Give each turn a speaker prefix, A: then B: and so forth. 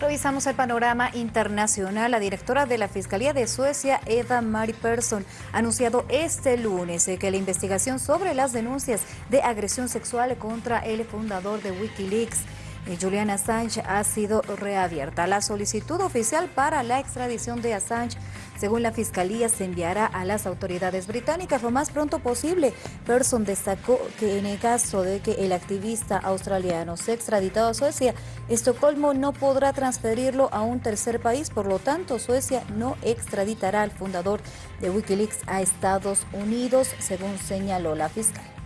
A: Revisamos el panorama internacional. La directora de la Fiscalía de Suecia, Eva Mari Persson, ha anunciado este lunes que la investigación sobre las denuncias de agresión sexual contra el fundador de Wikileaks, eh, Julian Assange, ha sido reabierta. La solicitud oficial para la extradición de Assange según la Fiscalía, se enviará a las autoridades británicas lo más pronto posible. Person destacó que en el caso de que el activista australiano sea extraditado a Suecia, Estocolmo no podrá transferirlo a un tercer país, por lo tanto Suecia no extraditará al fundador de Wikileaks a Estados Unidos, según señaló la fiscal.